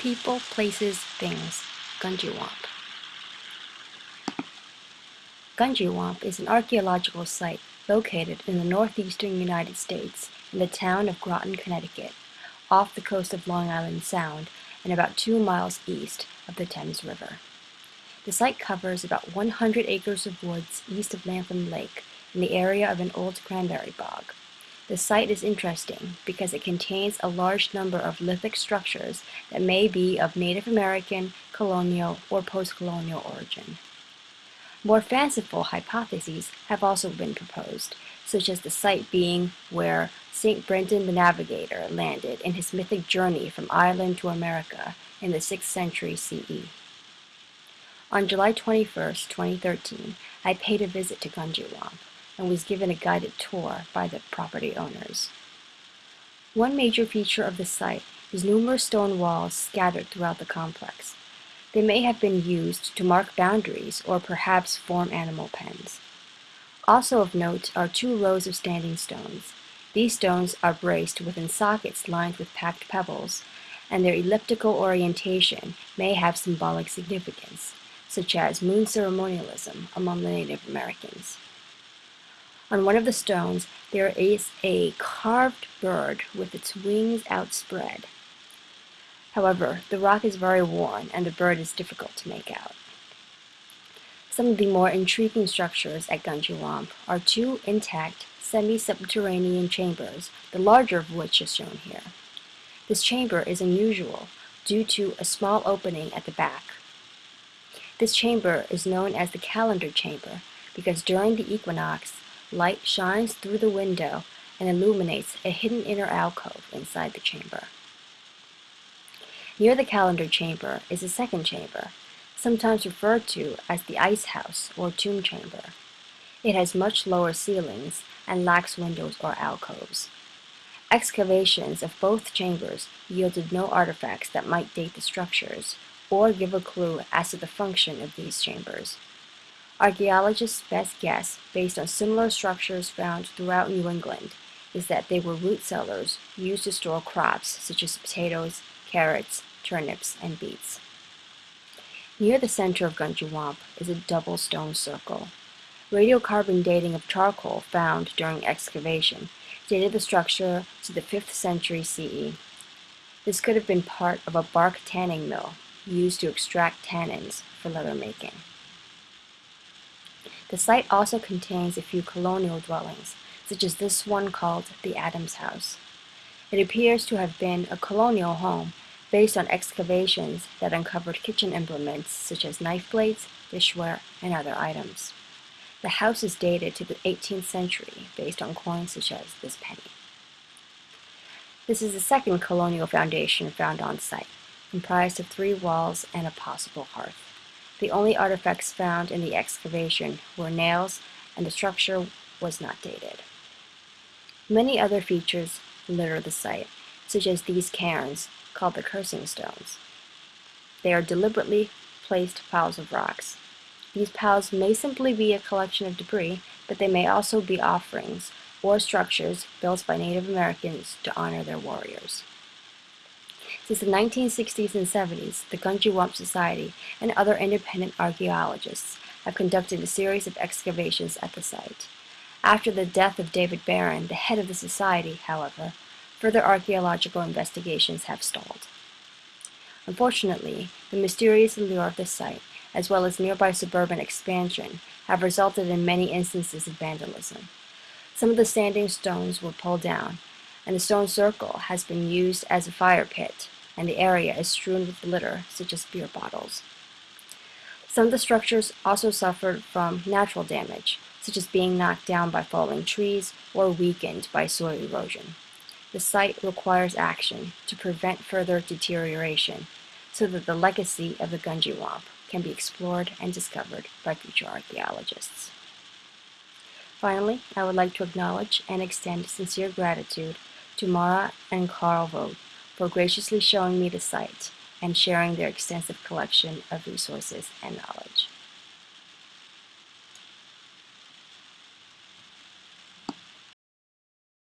People, Places, Things, Gungywamp. Gungywamp is an archaeological site located in the northeastern United States in the town of Groton, Connecticut, off the coast of Long Island Sound and about two miles east of the Thames River. The site covers about 100 acres of woods east of Lantham Lake in the area of an old cranberry bog. The site is interesting because it contains a large number of lithic structures that may be of Native American, colonial, or post-colonial origin. More fanciful hypotheses have also been proposed, such as the site being where St. Brendan the Navigator landed in his mythic journey from Ireland to America in the 6th century CE. On July 21, 2013, I paid a visit to Gungywamp and was given a guided tour by the property owners. One major feature of the site is numerous stone walls scattered throughout the complex. They may have been used to mark boundaries or perhaps form animal pens. Also of note are two rows of standing stones. These stones are braced within sockets lined with packed pebbles, and their elliptical orientation may have symbolic significance, such as moon ceremonialism among the Native Americans. On one of the stones there is a carved bird with its wings outspread. However, the rock is very worn and the bird is difficult to make out. Some of the more intriguing structures at Gungywamp are two intact semi-subterranean chambers, the larger of which is shown here. This chamber is unusual due to a small opening at the back. This chamber is known as the calendar chamber because during the equinox, Light shines through the window and illuminates a hidden inner alcove inside the chamber. Near the calendar chamber is a second chamber, sometimes referred to as the ice house or tomb chamber. It has much lower ceilings and lacks windows or alcoves. Excavations of both chambers yielded no artifacts that might date the structures or give a clue as to the function of these chambers. Archaeologists' best guess, based on similar structures found throughout New England, is that they were root cellars used to store crops such as potatoes, carrots, turnips, and beets. Near the center of Gungywamp is a double stone circle. Radiocarbon dating of charcoal found during excavation dated the structure to the 5th century CE. This could have been part of a bark tanning mill used to extract tannins for leather making. The site also contains a few colonial dwellings, such as this one called the Adams House. It appears to have been a colonial home based on excavations that uncovered kitchen implements such as knife blades, dishware, and other items. The house is dated to the 18th century based on coins such as this penny. This is the second colonial foundation found on site, comprised of three walls and a possible hearth. The only artifacts found in the excavation were nails, and the structure was not dated. Many other features litter the site, such as these cairns, called the cursing stones. They are deliberately placed piles of rocks. These piles may simply be a collection of debris, but they may also be offerings or structures built by Native Americans to honor their warriors. Since the 1960s and 70s, the Gungywamp Society and other independent archaeologists have conducted a series of excavations at the site. After the death of David Barron, the head of the society, however, further archaeological investigations have stalled. Unfortunately, the mysterious allure of the site, as well as nearby suburban expansion, have resulted in many instances of vandalism. Some of the standing stones were pulled down, and the stone circle has been used as a fire pit and the area is strewn with litter, such as beer bottles. Some of the structures also suffered from natural damage, such as being knocked down by falling trees or weakened by soil erosion. The site requires action to prevent further deterioration so that the legacy of the Gungywamp can be explored and discovered by future archaeologists. Finally, I would like to acknowledge and extend sincere gratitude to Mara and Carl Vogt for graciously showing me the site and sharing their extensive collection of resources and knowledge.